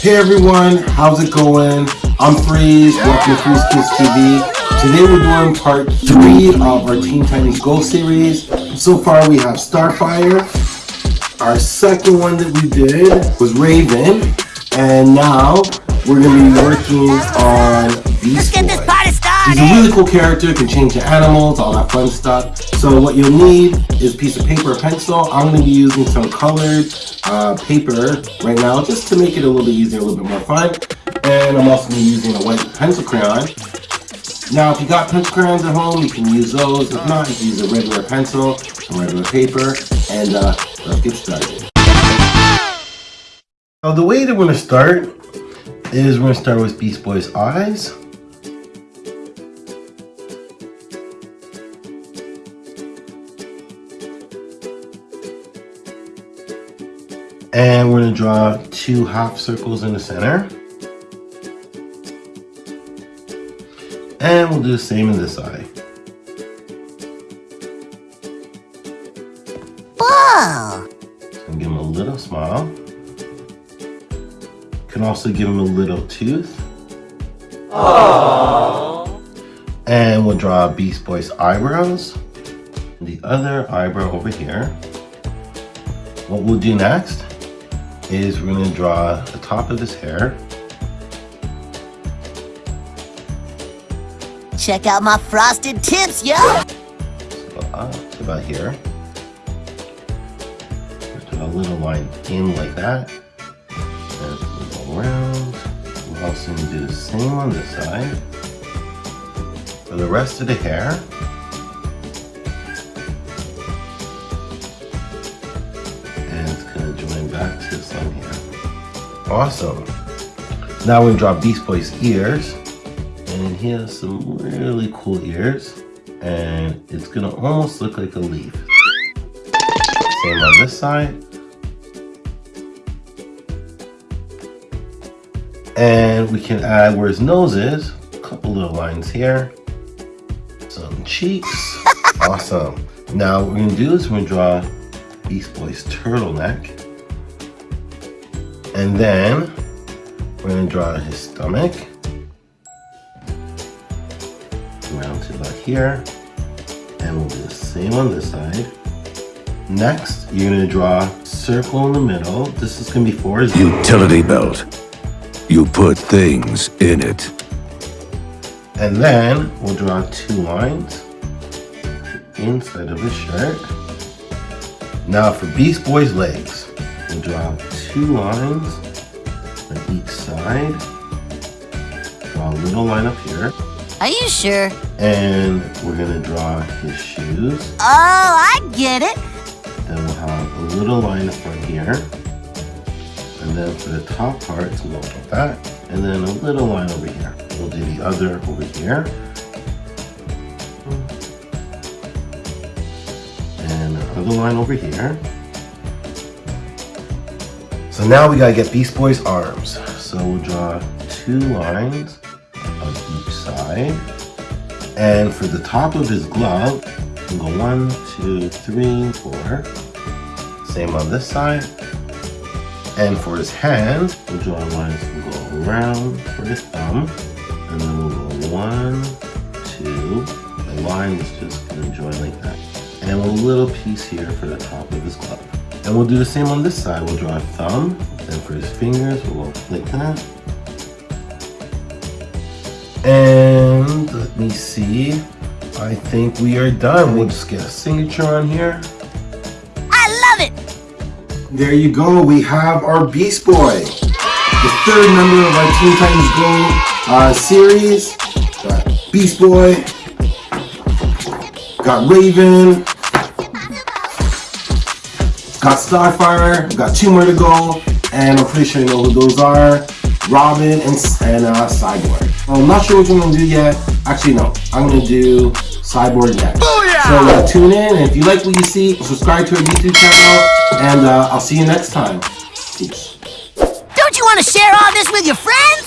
Hey everyone, how's it going? I'm Freeze, welcome to Freeze Kids TV. Today we're doing part 3 of our Teen Titans Go series. So far we have Starfire. Our second one that we did was Raven. And now we're going to be working on. He's a really cool character, can change to animals, all that fun stuff. So what you'll need is a piece of paper or pencil. I'm going to be using some colored uh, paper right now just to make it a little bit easier, a little bit more fun. And I'm also going to be using a white pencil crayon. Now, if you got pencil crayons at home, you can use those. If not, you can use a regular pencil, some regular paper, and uh, let's get started. So the way that we're going to start is we're going to start with Beast Boy's eyes. And we're going to draw two half circles in the center. And we'll do the same in this eye. Whoa! And give him a little smile. Can also give him a little tooth. Aww. And we'll draw Beast Boy's eyebrows. The other eyebrow over here. What we'll do next is we're going to draw the top of his hair. Check out my frosted tips, yo! So uh, up to about here. Just draw a little line in like that. And we'll go around. We're also to do the same on this side. For the rest of the hair, Awesome. Now we're gonna draw Beast Boy's ears. And he has some really cool ears. And it's gonna almost look like a leaf. Same on this side. And we can add where his nose is, a couple little lines here. Some cheeks. awesome. Now what we're gonna do is we're gonna draw Beast Boy's turtleneck. And then we're gonna draw his stomach. Around to about here. And we'll do the same on this side. Next, you're gonna draw a circle in the middle. This is gonna be for his utility belt. You put things in it. And then we'll draw two lines inside of his shirt. Now for Beast Boy's legs, we'll draw two lines on each side. Draw a little line up here. Are you sure? And we're gonna draw his shoes. Oh, I get it. Then we'll have a little line up front here. And then for the top part, we'll go like that. And then a little line over here. We'll do the other over here. And another line over here. So now we gotta get Beast Boy's arms. So we'll draw two lines on each side. And for the top of his glove, we'll go one, two, three, four. Same on this side. And for his hand, we'll draw lines we'll go around for his thumb. And then we'll go one, two. The line is just gonna join like that. And a little piece here for the top of his glove. And we'll do the same on this side. We'll draw a thumb, then for his fingers, we'll like that. And let me see. I think we are done. We'll just get a signature on here. I love it! There you go. We have our Beast Boy. The third member of our Teen Titans Go uh, series. Got Beast Boy. Got Raven. Got Starfire, got two more to go, and I'm pretty sure you know who those are. Robin and, and uh, Cyborg. I'm not sure which one I'm gonna do yet. Actually, no. I'm gonna do Cyborg next. Booyah! So uh, tune in, and if you like what you see, subscribe to our YouTube channel, and uh, I'll see you next time. Peace. Don't you want to share all this with your friends?